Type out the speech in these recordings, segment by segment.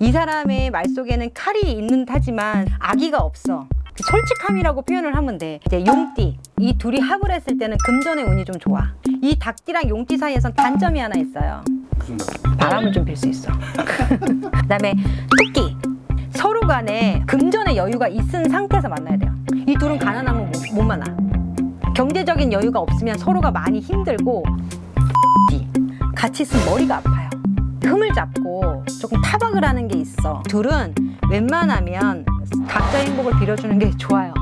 이 사람의 말 속에는 칼이 있는 하지만 악의가 없어. 그 솔직함이라고 표현을 하면 돼. 이제 용띠 이 둘이 합을 했을 때는 금전의 운이 좀 좋아. 이 닭띠랑 용띠 사이에선 단점이 하나 있어요. 바람을 좀 빌 수 있어. 그 다음에 토끼 서로 간에 금전의 여유가 있은 상태에서 만나야 돼요. 이 둘은 가난하면 못, 못 만나. 경제적인 여유가 없으면 서로가 많이 힘들고 같이 있으면 머리가 아파요. 흠을 잡고 조금 타박을 하는 게 있어. 둘은 웬만하면 각자의 행복을 빌어주는 게 좋아요.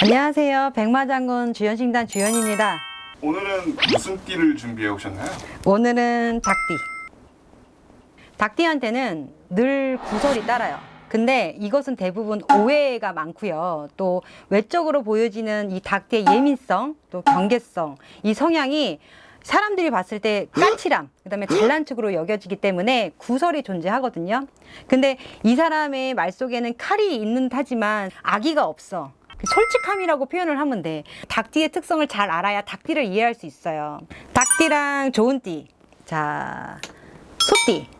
안녕하세요. 백마장군 주연식단 주연입니다. 오늘은 무슨 띠를 준비해 오셨나요? 오늘은 닭띠. 닭띠한테는 늘 구설이 따라요. 근데 이것은 대부분 오해가 많고요. 또 외적으로 보여지는 이 닭띠의 예민성, 또 경계성, 이 성향이 사람들이 봤을 때 까칠함, 그 다음에 잘난 척으로 여겨지기 때문에 구설이 존재하거든요. 근데 이 사람의 말 속에는 칼이 있는 하지만 악의가 없어. 그 솔직함이라고 표현을 하면 돼. 닭띠의 특성을 잘 알아야 닭띠를 이해할 수 있어요. 닭띠랑 좋은 띠. 자, 소띠.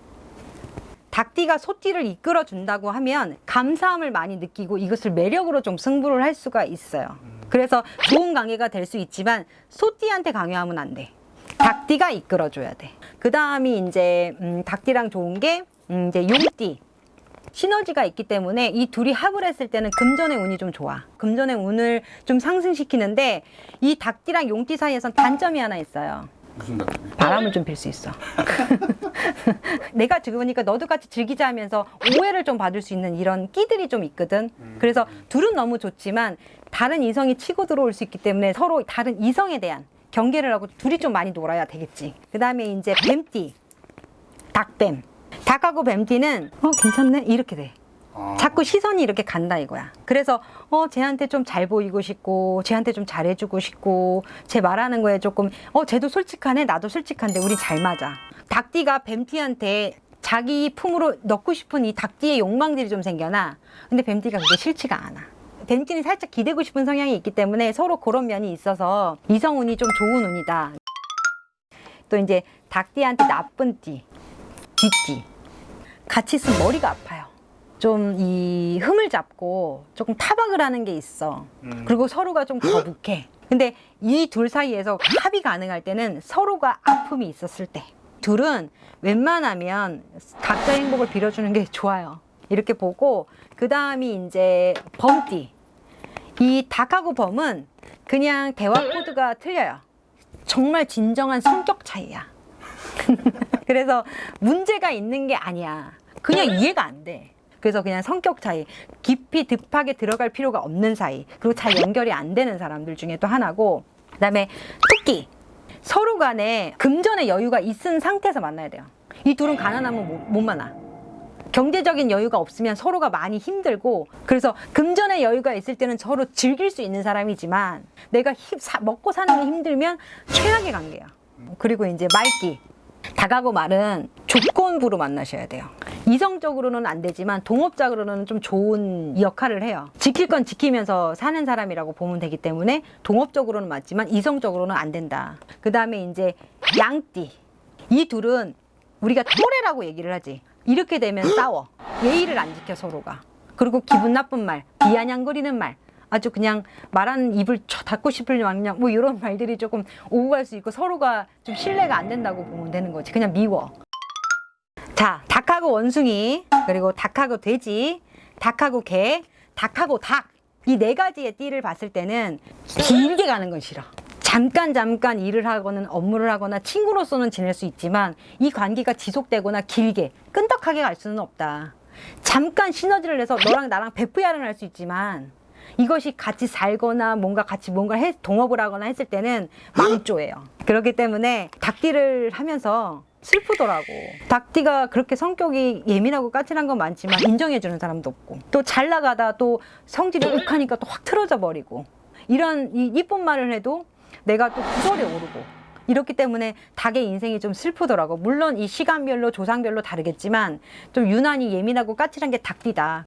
닭띠가 소띠를 이끌어 준다고 하면 감사함을 많이 느끼고 이것을 매력으로 좀 승부를 할 수가 있어요. 그래서 좋은 관계가 될 수 있지만 소띠한테 강요하면 안 돼. 닭띠가 이끌어 줘야 돼. 그 다음이 이제 음, 닭띠랑 좋은 게 음, 이제 용띠. 시너지가 있기 때문에 이 둘이 합을 했을 때는 금전의 운이 좀 좋아. 금전의 운을 좀 상승시키는데 이 닭띠랑 용띠 사이에선 단점이 하나 있어요. 무슨 닭? 바람을 좀 빌 수 있어. 내가 들으니까 너도 같이 즐기자 하면서 오해를 좀 받을 수 있는 이런 끼들이 좀 있거든. 그래서 둘은 너무 좋지만 다른 이성이 치고 들어올 수 있기 때문에 서로 다른 이성에 대한 경계를 하고 둘이 좀 많이 놀아야 되겠지. 그 다음에 이제 뱀띠, 닭뱀. 닭하고 뱀띠는 어 괜찮네 이렇게 돼. 아, 자꾸 시선이 이렇게 간다 이거야. 그래서 어 쟤한테 좀 잘 보이고 싶고 쟤한테 좀 잘해주고 싶고 쟤 말하는 거에 조금 어 쟤도 솔직하네 나도 솔직한데 우리 잘 맞아. 닭띠가 뱀띠한테 자기 품으로 넣고 싶은 이 닭띠의 욕망들이 좀 생겨나. 근데 뱀띠가 그게 싫지가 않아. 뱀띠는 살짝 기대고 싶은 성향이 있기 때문에 서로 그런 면이 있어서 이성운이 좀 좋은 운이다. 또 이제 닭띠한테 나쁜 띠, 쥐띠. 같이 있으면 머리가 아파요. 좀 이 흠을 잡고 조금 타박을 하는 게 있어. 음. 그리고 서로가 좀 거북해. 근데 이 둘 사이에서 합이 가능할 때는 서로가 아픔이 있었을 때. 둘은 웬만하면 각자의 행복을 빌어주는 게 좋아요. 이렇게 보고 그 다음이 이제 범띠. 이 닭하고 범은 그냥 대화 코드가 틀려요. 정말 진정한 성격 차이야. 그래서 문제가 있는 게 아니야. 그냥 이해가 안 돼. 그래서 그냥 성격 차이, 깊이 딥하게 들어갈 필요가 없는 사이, 그리고 잘 연결이 안 되는 사람들 중에 또 하나고, 그 다음에 토끼. 서로 간에 금전의 여유가 있은 상태에서 만나야 돼요. 이 둘은 가난하면 못, 못 만나. 경제적인 여유가 없으면 서로가 많이 힘들고 그래서 금전의 여유가 있을 때는 서로 즐길 수 있는 사람이지만 내가 힘- 사- 먹고 사는 게 힘들면 최악의 관계야. 그리고 이제 말기. 닭하고 말은 조건부로 만나셔야 돼요. 이성적으로는 안 되지만 동업적으로는 좀 좋은 역할을 해요. 지킬 건 지키면서 사는 사람이라고 보면 되기 때문에 동업적으로는 맞지만 이성적으로는 안 된다. 그 다음에 이제 양띠. 이 둘은 우리가 또래라고 얘기를 하지. 이렇게 되면 싸워. 예의를 안 지켜 서로가. 그리고 기분 나쁜 말, 비아냥거리는 말. 아주 그냥 말하는 입을 쳐 닫고 싶을 양냥 뭐 이런 말들이 조금 오고 갈 수 있고 서로가 좀 신뢰가 안 된다고 보면 되는 거지. 그냥 미워. 자, 닭하고 원숭이, 그리고 닭하고 돼지, 닭하고 개, 닭하고 닭. 이 네 가지의 띠를 봤을 때는 길게 가는 건 싫어. 잠깐 잠깐 일을 하거나 업무를 하거나 친구로서는 지낼 수 있지만 이 관계가 지속되거나 길게 끈덕하게 갈 수는 없다. 잠깐 시너지를 내서 너랑 나랑 베프야를 할 수 있지만 이것이 같이 살거나 뭔가 같이 뭔가 해, 동업을 하거나 했을 때는 망조예요. 그렇기 때문에 닭띠를 하면서 슬프더라고. 닭띠가 그렇게 성격이 예민하고 까칠한 건 많지만 인정해주는 사람도 없고 또 잘 나가다 또 성질이 욱하니까 또 확 틀어져 버리고 이런 이 이쁜 말을 해도 내가 또 구설에 오르고 이렇기 때문에 닭의 인생이 좀 슬프더라고. 물론 이 시간별로 조상별로 다르겠지만 좀 유난히 예민하고 까칠한 게 닭띠다.